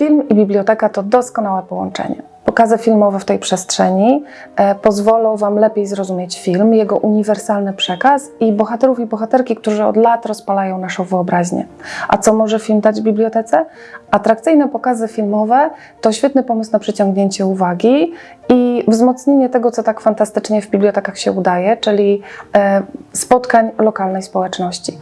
Film i biblioteka to doskonałe połączenie. Pokazy filmowe w tej przestrzeni e, pozwolą Wam lepiej zrozumieć film, jego uniwersalny przekaz i bohaterów i bohaterki, którzy od lat rozpalają naszą wyobraźnię. A co może film dać bibliotece? Atrakcyjne pokazy filmowe to świetny pomysł na przyciągnięcie uwagi i wzmocnienie tego, co tak fantastycznie w bibliotekach się udaje, czyli e, spotkań lokalnej społeczności.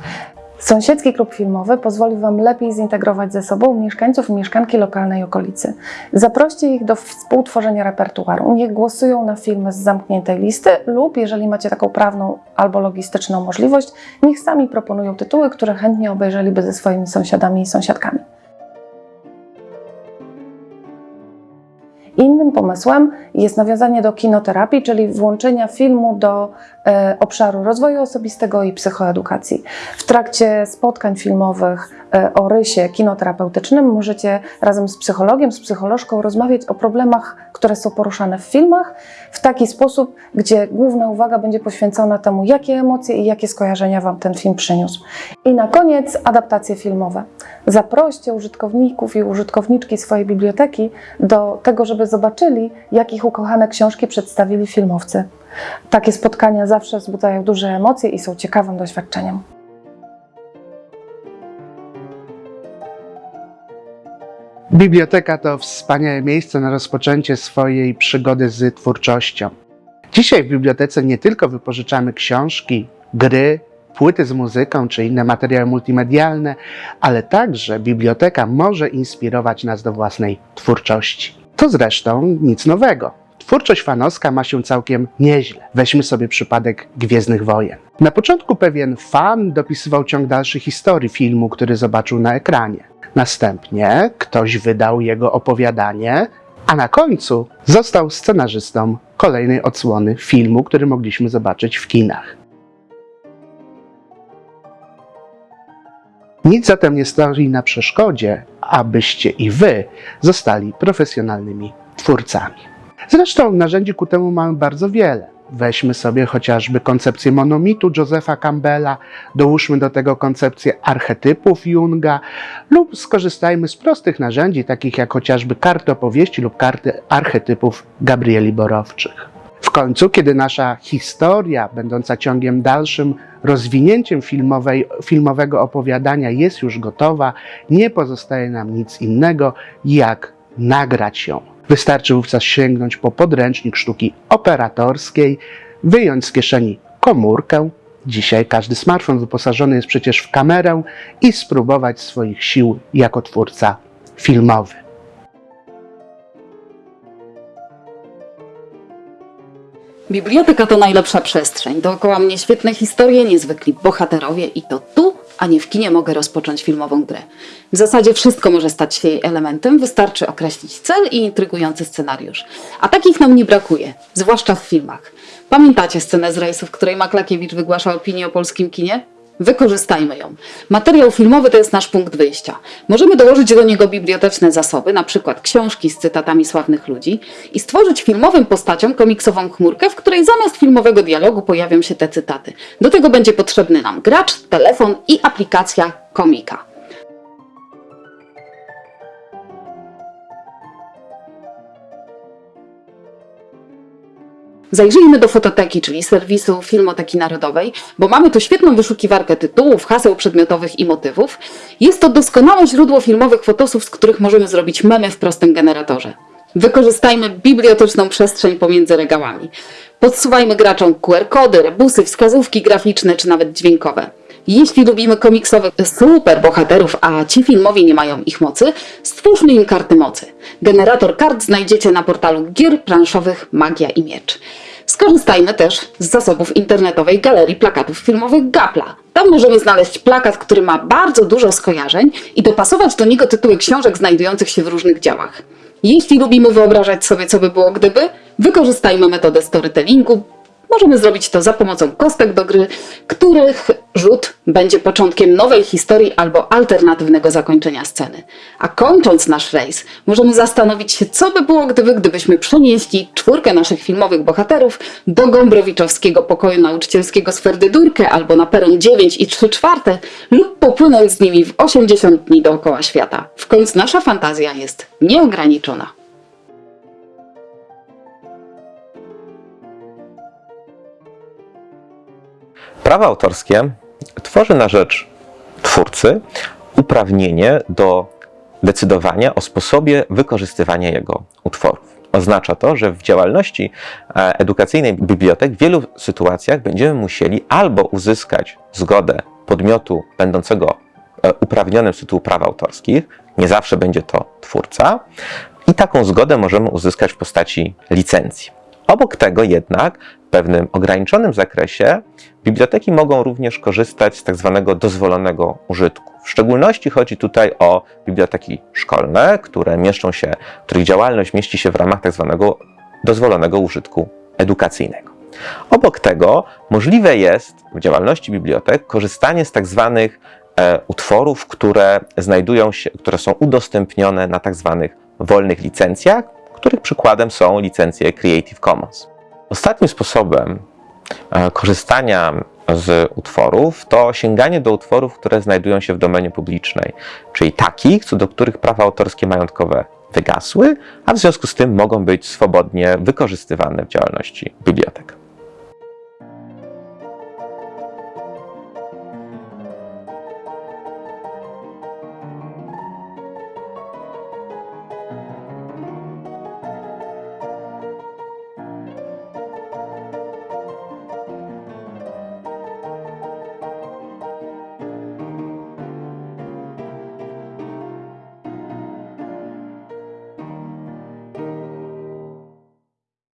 Sąsiedzki klub filmowy pozwoli Wam lepiej zintegrować ze sobą mieszkańców i mieszkanki lokalnej okolicy. Zaproście ich do współtworzenia repertuaru. Niech głosują na filmy z zamkniętej listy lub, jeżeli macie taką prawną albo logistyczną możliwość, niech sami proponują tytuły, które chętnie obejrzeliby ze swoimi sąsiadami i sąsiadkami. Innym pomysłem jest nawiązanie do kinoterapii, czyli włączenia filmu do e, obszaru rozwoju osobistego i psychoedukacji. W trakcie spotkań filmowych e, o rysie kinoterapeutycznym możecie razem z psychologiem, z psycholożką rozmawiać o problemach, które są poruszane w filmach w taki sposób, gdzie główna uwaga będzie poświęcona temu, jakie emocje i jakie skojarzenia Wam ten film przyniósł. I na koniec adaptacje filmowe. Zaproście użytkowników i użytkowniczki swojej biblioteki do tego, żeby zobaczyli, jak ich ukochane książki przedstawili filmowcy. Takie spotkania zawsze wzbudzają duże emocje i są ciekawym doświadczeniem. Biblioteka to wspaniałe miejsce na rozpoczęcie swojej przygody z twórczością. Dzisiaj w bibliotece nie tylko wypożyczamy książki, gry, płyty z muzyką czy inne materiały multimedialne, ale także biblioteka może inspirować nas do własnej twórczości. To zresztą nic nowego. Twórczość fanowska ma się całkiem nieźle. Weźmy sobie przypadek Gwiezdnych Wojen. Na początku pewien fan dopisywał ciąg dalszy historii filmu, który zobaczył na ekranie. Następnie ktoś wydał jego opowiadanie, a na końcu został scenarzystą kolejnej odsłony filmu, który mogliśmy zobaczyć w kinach. Nic zatem nie stoi na przeszkodzie, abyście i wy zostali profesjonalnymi twórcami. Zresztą narzędzi ku temu mamy bardzo wiele. Weźmy sobie chociażby koncepcję monomitu Josepha Campbella, dołóżmy do tego koncepcję archetypów Junga lub skorzystajmy z prostych narzędzi, takich jak chociażby karty opowieści lub karty archetypów Gabrieli Borowczych. Końcu, kiedy nasza historia, będąca ciągiem dalszym rozwinięciem filmowej, filmowego opowiadania, jest już gotowa, nie pozostaje nam nic innego, jak nagrać ją. Wystarczy wówczas sięgnąć po podręcznik sztuki operatorskiej, wyjąć z kieszeni komórkę. Dzisiaj każdy smartfon wyposażony jest przecież w kamerę i spróbować swoich sił jako twórca filmowy. Biblioteka to najlepsza przestrzeń. Dookoła mnie świetne historie, niezwykli bohaterowie i to tu, a nie w kinie mogę rozpocząć filmową grę. W zasadzie wszystko może stać się jej elementem, wystarczy określić cel i intrygujący scenariusz. A takich nam nie brakuje, zwłaszcza w filmach. Pamiętacie scenę z rejsu, w której Maklakiewicz wygłasza opinię o polskim kinie? Wykorzystajmy ją. Materiał filmowy to jest nasz punkt wyjścia. Możemy dołożyć do niego biblioteczne zasoby, na przykład książki z cytatami sławnych ludzi i stworzyć filmowym postaciom komiksową chmurkę, w której zamiast filmowego dialogu pojawią się te cytaty. Do tego będzie potrzebny nam gracz, telefon i aplikacja komika. Zajrzyjmy do fototeki, czyli serwisu Filmoteki Narodowej, bo mamy tu świetną wyszukiwarkę tytułów, haseł przedmiotowych i motywów. Jest to doskonałe źródło filmowych fotosów, z których możemy zrobić memy w prostym generatorze. Wykorzystajmy biblioteczną przestrzeń pomiędzy regałami. Podsuwajmy graczom QR-kody, rebusy, wskazówki graficzne czy nawet dźwiękowe. Jeśli lubimy komiksowych super bohaterów, a ci filmowi nie mają ich mocy, stwórzmy im karty mocy. Generator kart znajdziecie na portalu gier planszowych Magia i Miecz. Skorzystajmy też z zasobów internetowej galerii plakatów filmowych Gapla. Tam możemy znaleźć plakat, który ma bardzo dużo skojarzeń i dopasować do niego tytuły książek znajdujących się w różnych działach. Jeśli lubimy wyobrażać sobie, co by było gdyby, wykorzystajmy metodę storytellingu, możemy zrobić to za pomocą kostek do gry, których rzut będzie początkiem nowej historii albo alternatywnego zakończenia sceny. A kończąc nasz rejs, możemy zastanowić się, co by było, gdyby, gdybyśmy przenieśli czwórkę naszych filmowych bohaterów do Gombrowiczowskiego pokoju nauczycielskiego z Ferdydurkę albo na peron 9 i 3 czwarte lub popłynąć z nimi w 80 dni dookoła świata. W końcu nasza fantazja jest nieograniczona. Prawo autorskie tworzy na rzecz twórcy uprawnienie do decydowania o sposobie wykorzystywania jego utworów. Oznacza to, że w działalności e, edukacyjnej bibliotek w wielu sytuacjach będziemy musieli albo uzyskać zgodę podmiotu będącego e, uprawnionym z tytułu praw autorskich, nie zawsze będzie to twórca, i taką zgodę możemy uzyskać w postaci licencji. Obok tego jednak pewnym ograniczonym zakresie biblioteki mogą również korzystać z tak zwanego dozwolonego użytku. W szczególności chodzi tutaj o biblioteki szkolne, które mieszczą się, których działalność mieści się w ramach tak zwanego dozwolonego użytku edukacyjnego. Obok tego możliwe jest w działalności bibliotek korzystanie z tak zwanych e, utworów, które znajdują się, które są udostępnione na tak zwanych wolnych licencjach, których przykładem są licencje Creative Commons. Ostatnim sposobem e, korzystania z utworów to sięganie do utworów, które znajdują się w domenie publicznej, czyli takich, co do których prawa autorskie majątkowe wygasły, a w związku z tym mogą być swobodnie wykorzystywane w działalności bibliotek.